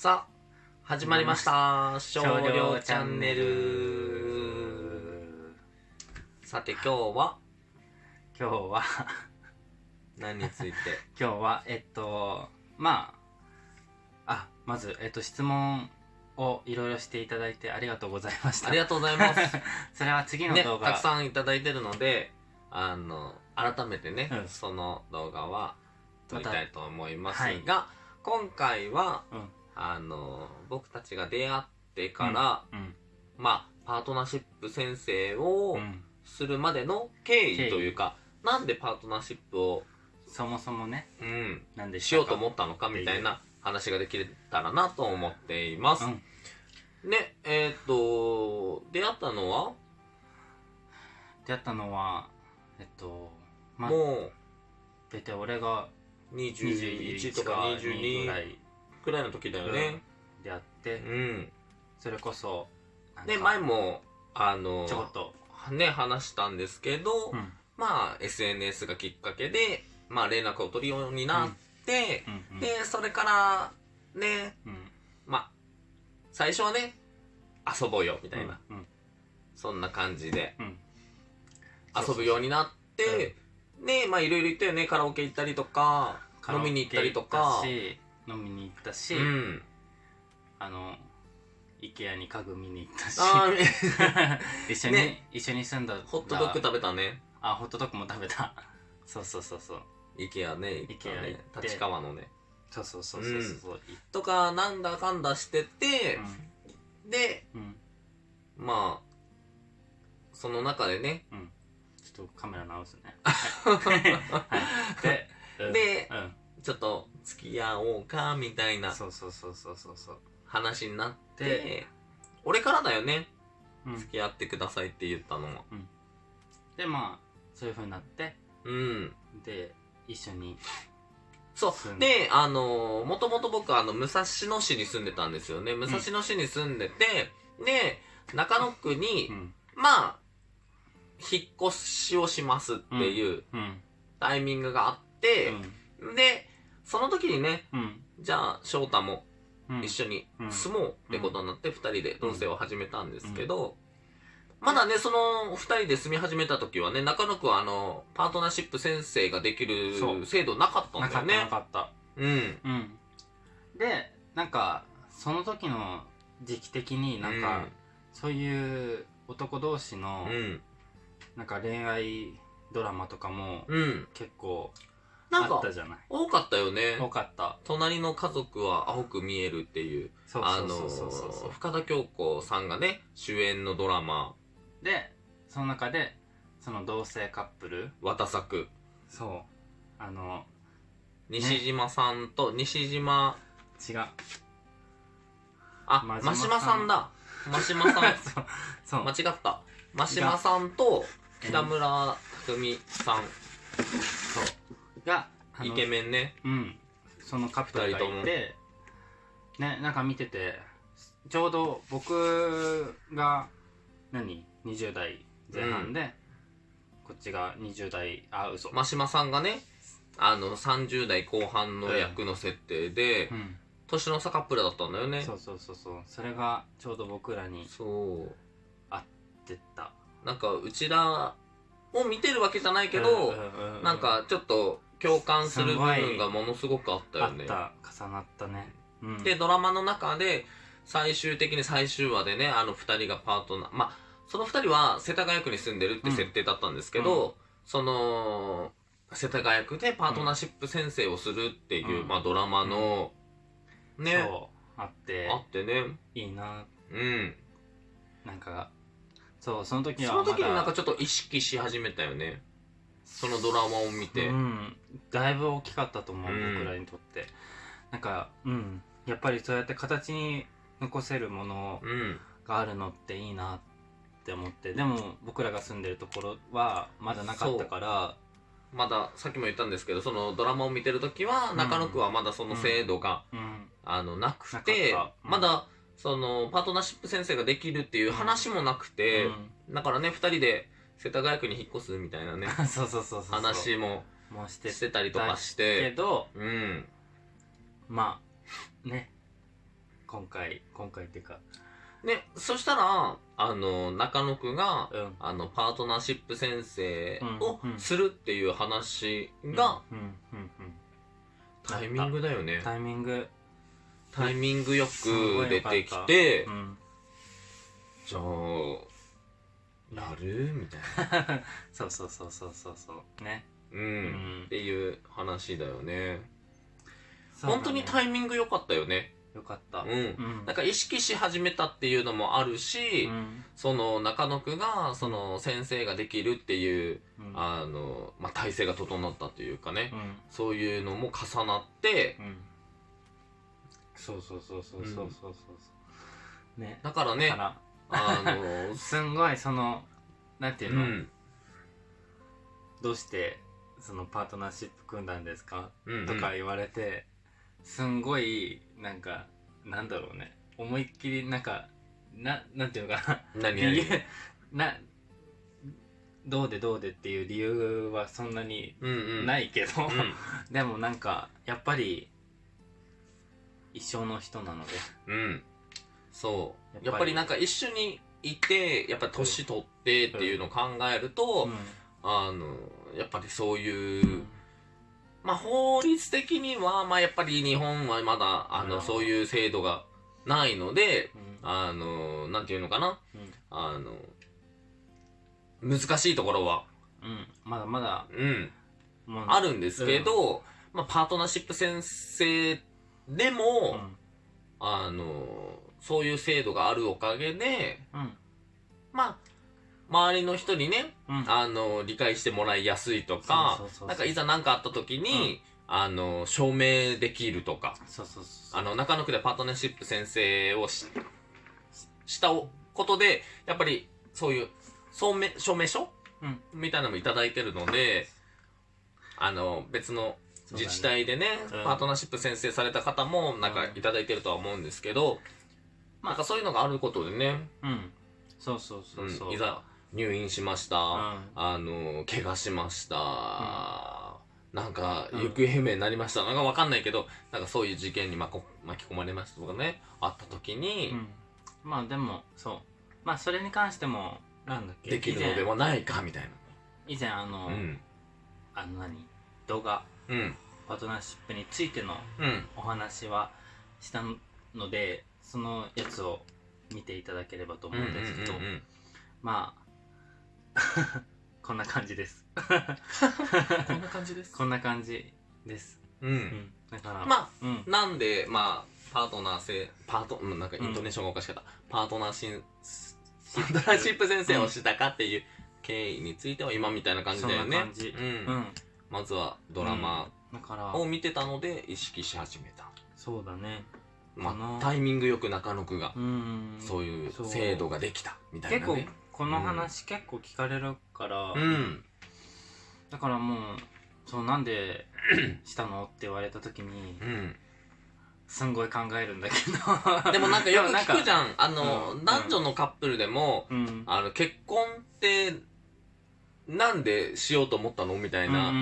さあ始まりました。少量チャンネル。さて今日は？今日は。何について？今日はえっとまああまずえっと質問をいろいろしていただいてありがとうございました。ありがとうございます。それは次のね動画、たくさんいただいてるのであの改めてね、うん。その動画は撮りたいと思いますまが、今回はうんあの僕たちが出会ってから、うん。まあパートナーシップ先生をうんするまでの経経緯緯というか、なんでパートナーシップを、そもそもねうん、なんでしようと思っったのかみたいな話ができたらなと思っています。うん。ね、えっ、と、出会ったのは、出会ったのはえっとまあも大体俺がう21とか22ぐら22いくらいの時だよね。出会って。うん。それこそなんか。で、前も、あのちょこっと。ね、話したんですけど、うん。まあ、SNS がきっかけで、まあ、連絡を取るようになって、うんうんで、それから、ね、うん。まあ、最初はね、遊ぼうよ、みたいな、うんそんな感じで。うん。遊ぶようになって、ね、まあ、いろいろ言ったよね、カラオケ行ったりとか、飲みに行ったりとか行ったし飲みに行ったし、うん。あの IKEA に家具見に行ったし。一緒に、ね。一緒に住んだホットドッグ食べたね。あホットドッグも食べた。そうそうそうそう。イケアね、行った IKEA ね行って。立川のね。そうそうそうそうそう。とか、なんだかんだしててう、ん。で、うん。まあ、その中でね、うん。ちょっとカメラ直すね。はい。で、うん。でうん。ちょっと付き合おうか、みたいなそうそうそうそうそうそう。話になってで、俺からだよね、うん。付き合ってくださいって言ったのは。でまあそういう風になってうん。で一緒に。そう。で。で、あのー、もともと僕、あの、武蔵野市に住んでたんですよね。武蔵野市に住んでて、で、中野区にう、ん。まあ、引っ越しをしますっていううん。タイミングがあって、で、その時にね、うんじゃあ、翔太もうん一緒にうん住もうってことになって、二人で同棲を始めたんですけど、まだね、その二人で住み始めた時はね、中野区はあの、パートナーシップ先生ができそうる制度なかったなんかったなだよね。かったうん。うんでなんかその時の時期的になんか、そういう男同士のうん。なんか恋愛ドラマとかもうん。うん。結構なんかあった、じゃない。多かったよね。多かった。隣の家族は青く見えるっていう、そうあのそうそうそう深田恭子さんがね、主演のドラマ、でその中でその同性カップル。渡作。そう。あの西島さんと、西島、違う。あ、真真島島さんだ。真島さん。そう間違った。真島さんと北村匠海さん、があのイケメンね。うん。そのカップルがいてねなんか見ててちょうど僕が何？20代前半で、こっちが20代あ嘘。真島さんがね、あの、30代後半の役の設定でう、ん。年の差カップルだったんだよね。そうそうそうそう。それがちょうど僕らにそう。出た。なんか、うちらを見てるわけじゃないけど、うんなんか、ちょっと共感する部分がものすごくあったよね。あった。重なったね、うん、で、ドラマの中で、最終的に最終話でね、あの二人がパートナー、まあ、その二人は世田谷区に住んでるって設定だったんですけど、うん。その、世田谷区でパートナーシップ先生をするっていう、うん。まあドラマの、ね、あって。あってね、いいな。うん。なんかそうその時はその時になんかちょっと意識し始めたよね。そのドラマを見て。うん、だいぶ大きかったと思う、うん僕らにとって。なんかうん。やっぱりそうやって形に残せるものうん。があるのっていいなって思って。でも僕らが住んでるところはまだなかったから。まだ、さっきも言ったんですけど、そのドラマを見てる時は、うん。中野区はまだその制度が、うん。あの、なくて、まだ、その、パートナーシップ先生ができるっていう話もなくて、だからね、二人で世田谷区に引っ越すみたいなね、うんそうそうそうそう。話もしてたりとかしけて、どうん。まあね。今回今回っていうか。ね、そしたら、あの、中野くが、うん。あの、パートナーシップ先生をうんうん。するっていう話が、うんうんうん。タイミングだよね。タイミングタイミングよく出てきてう、ん。じゃあ、やる？みたいな。そうそうそうそうそうそう。ね。う。うん。んっていう話だよね。ね。本当にタイミング良かったよね。よかった。うん。うん。なんか意識し始めたっていうのもあるし、うん。その中野くが、その先生ができるっていう、うん。あの、まあ、体制が整ったというかね、うん。そういうのも重なって、うんそうそうそうそうそうそう。そうね。だからね、だから。あの、すんごいそのなんていううの、ん。どうしてそのパートナーシップ組んだんですか、うんうん。とか言われてすんごいなんかなんだろうね。思いっきりなんかななんていうのかな？何？理々由などうでどうでっていう理由はそんなにうんうん。。ないいけど、うん。でもなんかやっぱり一生の人なので。うん。そう。やっぱり。なんか一緒にいて、やっぱ年取ってっていうのを考えると、あの、やっぱりそういう、うん。まあ法律的には、まあやっぱり日本はまだ、あの、うん。そういう制度がないので、うん。あの、なんていうのかな。うん。あの、難しいところは、うん。まだまだうん、あるんですけど、まあパートナーシップ先生でうも、ん。あの、そういう制度があるおかげで、うん。まあ、周りの人にね、うん。あの、理解してもらいやすいとかなんかいざ何かあった時に、あの、証明できるとか、あの、中野区でパートナーシップ先生をししたことで、やっぱりそういう証明証明書、うん。みたいなのもいただいてるので、あの、別の自治体でね、うん。パートナーシップ先生された方もなんかいただいてるとは思うんですけど、まあなんかそういうのがあることでね、うん。そうそうそうそう、うんいざ入院しました、うん。あの、怪我しました、なんか、うん。行方不明になりました。なんかわかんないけど、なんかそういう事件に巻こ巻き込まれましたとかね、あった時に、うん。まあでもそう。まあそれに関してもなんだっけ？できるのではないか、みたい以前以前あの、な。うん。あの何？動画。うん。パートナーシップについてのうん。お話はしたのでそのやつを見ていただければと思うんですけど、うんうんうんうんまあこんな感じですこんな感じです。こんな感じです、う。うんん、だからまあ、うんなんで、まあ、パートナー性、パート、うんなんかイントネーションがおかしかった。パートナーシン、パートナーシップ先生をしたかっていう経緯については今みたいな感じだよね。そんな感じうん。うんまずはドラマだから。を見てたので意識し始めた。そうだね。まあタイミングよく中野くが、うん。そういう制度ができた、みたい結構なね。この話結構聞かれるから、うん。だからもうそうなんで したの？って言われた時にうん。すんごい考えるんだけど。でもなんかよく聞くじゃん。あの、うん。男女のカップルでも、うん。あの、結婚って、なんでしようと思ったの？みたいな。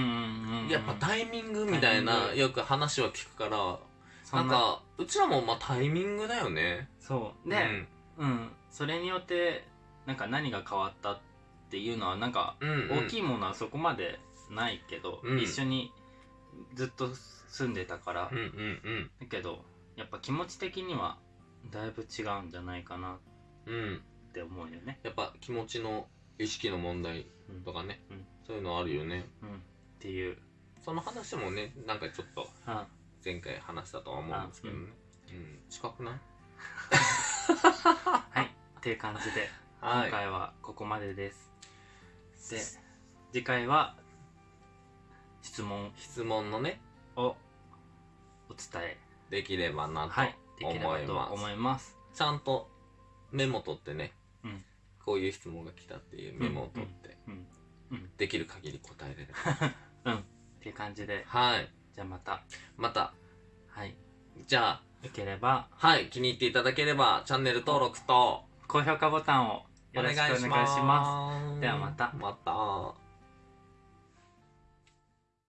やっぱタイミングみたいな、よく話は聞くから、そな。んか、うちらもまあタイミングだよね。そう。でうん、それによってなんか何が変わったっていうのはなんか大きいものはそこまでないけど、うん。一緒にずっと住んでたから。だけどやっぱ気持ち的にはだいぶ違うんじゃないかなっうん。て思うよね。やっぱ気持ちの意識の問題うん。とかね、うん。そういうのあるよね。うん、っていう、その話もね、なんかちょっとうん。前回話したとは思うんですけどね。うん。近くない？はい。っていう感じではい。今回はここまでです。で次回は質問。質問のね、をお伝え。できればなとはい。できればと思います。ちゃんとメモ取ってね、うんこういう質問が来たっていうメモを取って、うんできる限り答えれれば。うんっていう感じで。はい。じゃあまた。また、はい。じゃあ、よければ。はい、気に入っていただければ、チャンネル登録と、高評価ボタンをよろしくお願いします。す。ではまた。また。